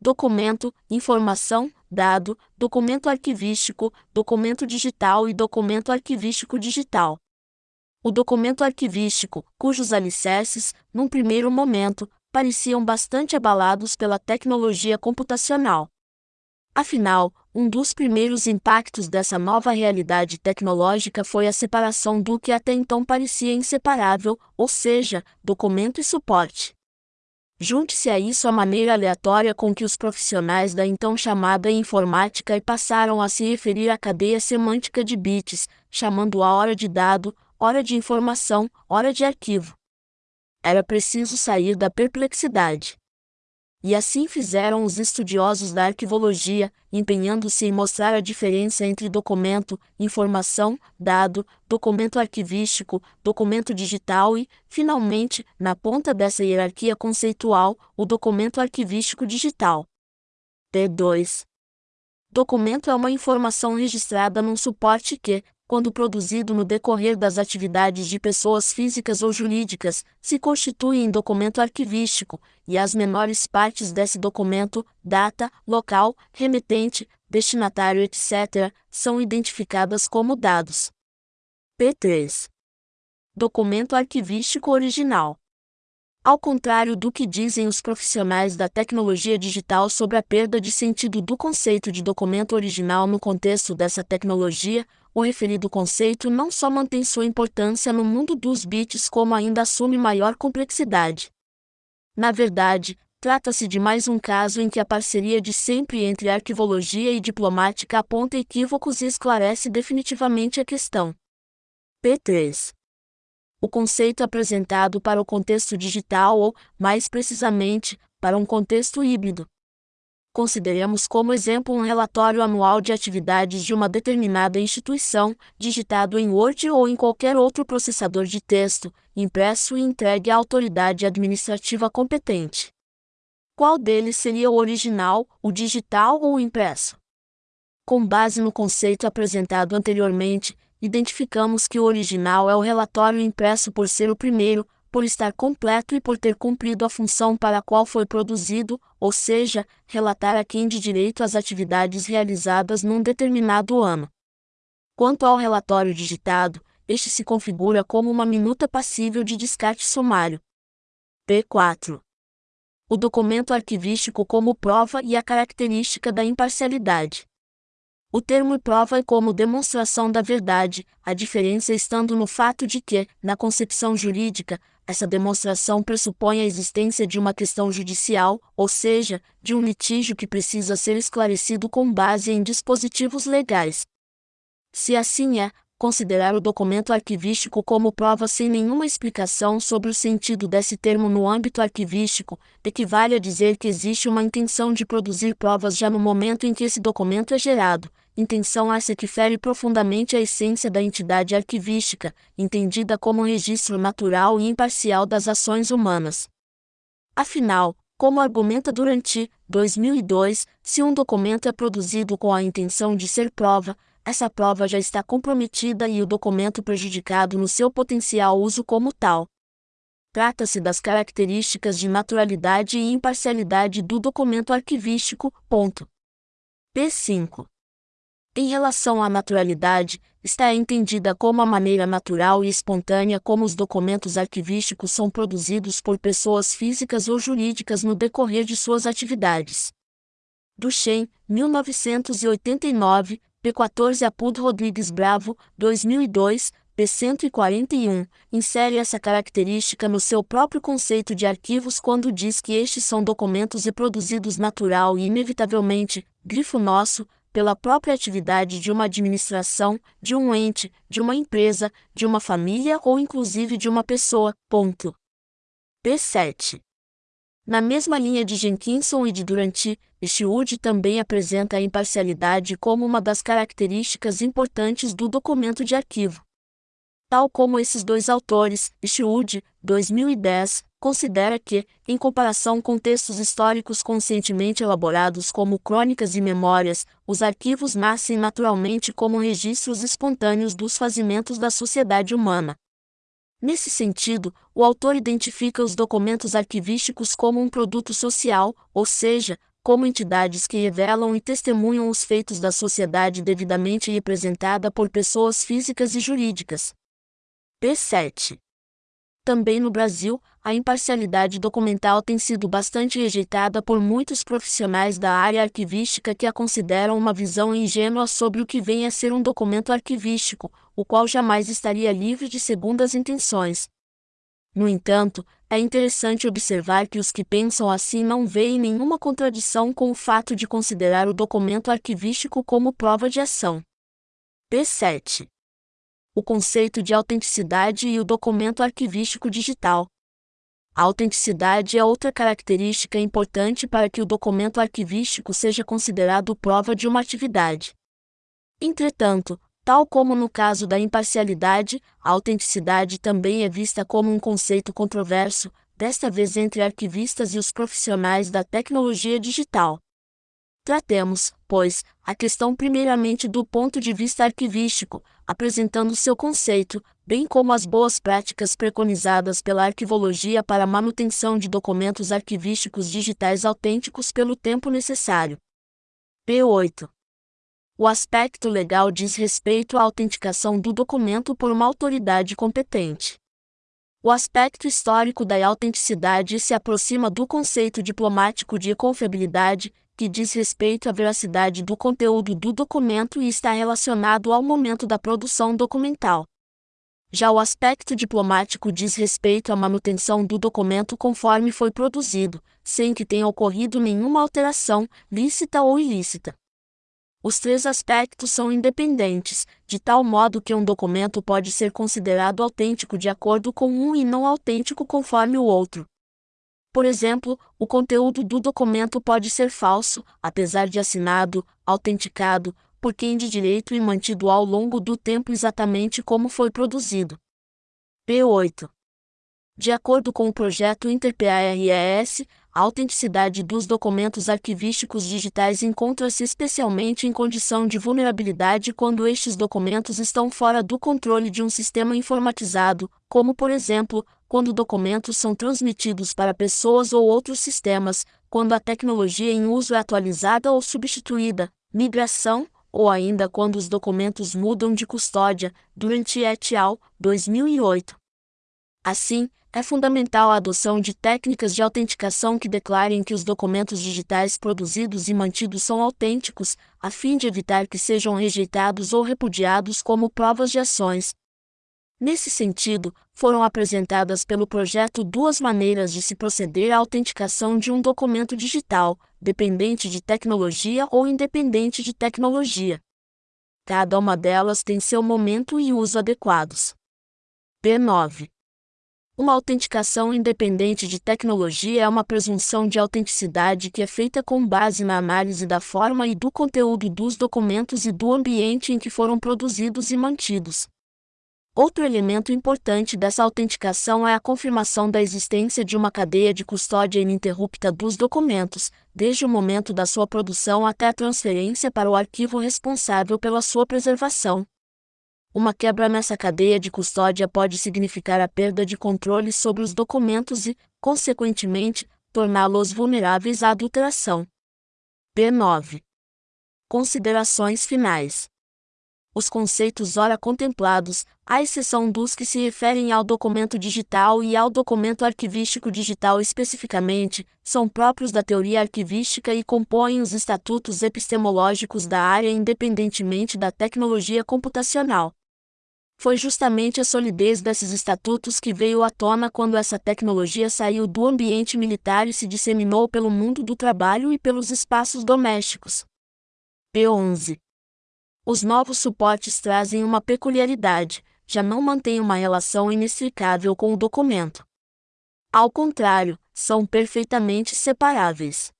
documento, informação, dado, documento arquivístico, documento digital e documento arquivístico digital. O documento arquivístico, cujos alicerces, num primeiro momento, pareciam bastante abalados pela tecnologia computacional. Afinal, um dos primeiros impactos dessa nova realidade tecnológica foi a separação do que até então parecia inseparável, ou seja, documento e suporte. Junte-se a isso a maneira aleatória com que os profissionais da então chamada informática passaram a se referir à cadeia semântica de bits, chamando a hora de dado, hora de informação, hora de arquivo. Era preciso sair da perplexidade. E assim fizeram os estudiosos da arquivologia, empenhando-se em mostrar a diferença entre documento, informação, dado, documento arquivístico, documento digital e, finalmente, na ponta dessa hierarquia conceitual, o documento arquivístico digital. P2. Documento é uma informação registrada num suporte que, quando produzido no decorrer das atividades de pessoas físicas ou jurídicas, se constitui em documento arquivístico, e as menores partes desse documento, data, local, remetente, destinatário, etc., são identificadas como dados. P3. Documento arquivístico original. Ao contrário do que dizem os profissionais da tecnologia digital sobre a perda de sentido do conceito de documento original no contexto dessa tecnologia, o referido conceito não só mantém sua importância no mundo dos bits, como ainda assume maior complexidade. Na verdade, trata-se de mais um caso em que a parceria de sempre entre arquivologia e diplomática aponta equívocos e esclarece definitivamente a questão. P3. O conceito apresentado para o contexto digital ou, mais precisamente, para um contexto híbrido, Consideremos como exemplo um relatório anual de atividades de uma determinada instituição, digitado em Word ou em qualquer outro processador de texto, impresso e entregue à autoridade administrativa competente. Qual deles seria o original, o digital ou o impresso? Com base no conceito apresentado anteriormente, identificamos que o original é o relatório impresso por ser o primeiro, por estar completo e por ter cumprido a função para a qual foi produzido, ou seja, relatar a quem de direito as atividades realizadas num determinado ano. Quanto ao relatório digitado, este se configura como uma minuta passível de descarte sumário. P4. O documento arquivístico como prova e a característica da imparcialidade. O termo prova é como demonstração da verdade, a diferença estando no fato de que, na concepção jurídica, essa demonstração pressupõe a existência de uma questão judicial, ou seja, de um litígio que precisa ser esclarecido com base em dispositivos legais. Se assim é, considerar o documento arquivístico como prova sem nenhuma explicação sobre o sentido desse termo no âmbito arquivístico, equivale a dizer que existe uma intenção de produzir provas já no momento em que esse documento é gerado, intenção essa que fere profundamente a essência da entidade arquivística, entendida como um registro natural e imparcial das ações humanas. Afinal, como argumenta Durante 2002, se um documento é produzido com a intenção de ser prova, essa prova já está comprometida e o documento prejudicado no seu potencial uso como tal. Trata-se das características de naturalidade e imparcialidade do documento arquivístico. Ponto. P5. Em relação à naturalidade, está entendida como a maneira natural e espontânea como os documentos arquivísticos são produzidos por pessoas físicas ou jurídicas no decorrer de suas atividades. Duchen, 1989, P14 Apud Rodrigues Bravo, 2002, P141, insere essa característica no seu próprio conceito de arquivos quando diz que estes são documentos reproduzidos natural e inevitavelmente, grifo nosso, pela própria atividade de uma administração, de um ente, de uma empresa, de uma família ou inclusive de uma pessoa. Ponto. P7. Na mesma linha de Jenkinson e de Duranty, Stewart também apresenta a imparcialidade como uma das características importantes do documento de arquivo. Tal como esses dois autores, Stewart, 2010, considera que, em comparação com textos históricos conscientemente elaborados como crônicas e memórias, os arquivos nascem naturalmente como registros espontâneos dos fazimentos da sociedade humana. Nesse sentido, o autor identifica os documentos arquivísticos como um produto social, ou seja, como entidades que revelam e testemunham os feitos da sociedade devidamente representada por pessoas físicas e jurídicas. P7. Também no Brasil, a imparcialidade documental tem sido bastante rejeitada por muitos profissionais da área arquivística que a consideram uma visão ingênua sobre o que vem a ser um documento arquivístico, o qual jamais estaria livre de segundas intenções. No entanto, é interessante observar que os que pensam assim não veem nenhuma contradição com o fato de considerar o documento arquivístico como prova de ação. P7 o conceito de autenticidade e o documento arquivístico digital. A autenticidade é outra característica importante para que o documento arquivístico seja considerado prova de uma atividade. Entretanto, tal como no caso da imparcialidade, a autenticidade também é vista como um conceito controverso, desta vez entre arquivistas e os profissionais da tecnologia digital. Tratemos, pois, a questão primeiramente do ponto de vista arquivístico, apresentando seu conceito, bem como as boas práticas preconizadas pela arquivologia para a manutenção de documentos arquivísticos digitais autênticos pelo tempo necessário. P8. O aspecto legal diz respeito à autenticação do documento por uma autoridade competente. O aspecto histórico da autenticidade se aproxima do conceito diplomático de confiabilidade, que diz respeito à veracidade do conteúdo do documento e está relacionado ao momento da produção documental. Já o aspecto diplomático diz respeito à manutenção do documento conforme foi produzido, sem que tenha ocorrido nenhuma alteração, lícita ou ilícita. Os três aspectos são independentes, de tal modo que um documento pode ser considerado autêntico de acordo com um e não autêntico conforme o outro. Por exemplo, o conteúdo do documento pode ser falso, apesar de assinado, autenticado, por quem de direito e mantido ao longo do tempo exatamente como foi produzido. P8. De acordo com o projeto InterPARES, a autenticidade dos documentos arquivísticos digitais encontra-se especialmente em condição de vulnerabilidade quando estes documentos estão fora do controle de um sistema informatizado, como por exemplo, quando documentos são transmitidos para pessoas ou outros sistemas, quando a tecnologia em uso é atualizada ou substituída, migração, ou ainda quando os documentos mudam de custódia, durante et al. 2008. Assim, é fundamental a adoção de técnicas de autenticação que declarem que os documentos digitais produzidos e mantidos são autênticos, a fim de evitar que sejam rejeitados ou repudiados como provas de ações, Nesse sentido, foram apresentadas pelo projeto duas maneiras de se proceder à autenticação de um documento digital, dependente de tecnologia ou independente de tecnologia. Cada uma delas tem seu momento e uso adequados. P9. Uma autenticação independente de tecnologia é uma presunção de autenticidade que é feita com base na análise da forma e do conteúdo dos documentos e do ambiente em que foram produzidos e mantidos. Outro elemento importante dessa autenticação é a confirmação da existência de uma cadeia de custódia ininterrupta dos documentos, desde o momento da sua produção até a transferência para o arquivo responsável pela sua preservação. Uma quebra nessa cadeia de custódia pode significar a perda de controle sobre os documentos e, consequentemente, torná-los vulneráveis à adulteração. P9. Considerações finais os conceitos ora contemplados, à exceção dos que se referem ao documento digital e ao documento arquivístico digital especificamente, são próprios da teoria arquivística e compõem os estatutos epistemológicos da área independentemente da tecnologia computacional. Foi justamente a solidez desses estatutos que veio à tona quando essa tecnologia saiu do ambiente militar e se disseminou pelo mundo do trabalho e pelos espaços domésticos. P11 os novos suportes trazem uma peculiaridade, já não mantêm uma relação inextricável com o documento. Ao contrário, são perfeitamente separáveis.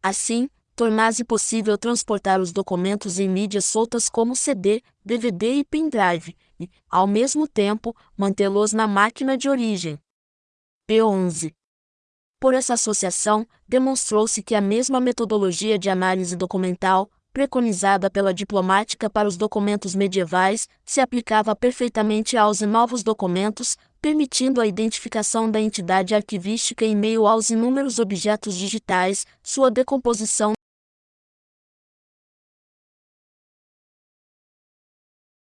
Assim, torna-se possível transportar os documentos em mídias soltas como CD, DVD e pendrive, e, ao mesmo tempo, mantê-los na máquina de origem. P11. Por essa associação, demonstrou-se que a mesma metodologia de análise documental, preconizada pela diplomática para os documentos medievais, se aplicava perfeitamente aos novos documentos, permitindo a identificação da entidade arquivística em meio aos inúmeros objetos digitais, sua decomposição